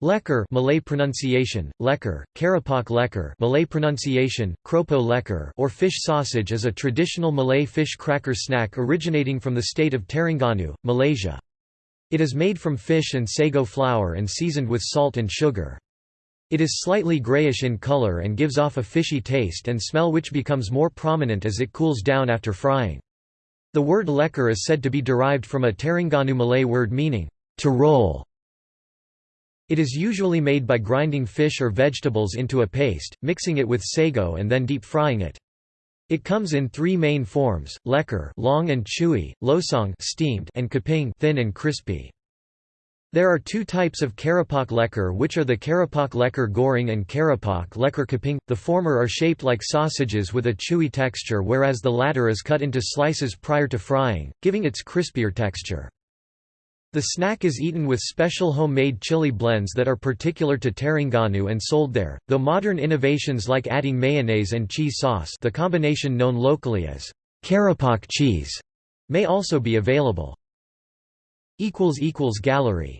Lekor Malay pronunciation, lekor, keropok lekor Malay pronunciation, keropok lekor or fish sausage is a traditional Malay fish cracker snack originating from the state of Terengganu, Malaysia. It is made from fish and sago flour and seasoned with salt and sugar. It is slightly grayish in color and gives off a fishy taste and smell which becomes more prominent as it cools down after frying. The word lekor is said to be derived from a Terengganu Malay word meaning, to roll. It is usually made by grinding fish or vegetables into a paste, mixing it with sago and then deep frying it. It comes in three main forms: lekor, long and chewy; losong, steamed, and keping, thin and crispy. There are two types of keropok lekor which are the keropok lekor goreng and keropok lekor keping. The former are shaped like sausages with a chewy texture whereas the latter is cut into slices prior to frying, giving its crispier texture. The snack is eaten with special homemade chili blends that are particular to Terengganu and sold there, though modern innovations like adding mayonnaise and cheese sauce the combination known locally as keropok cheese may also be available. Gallery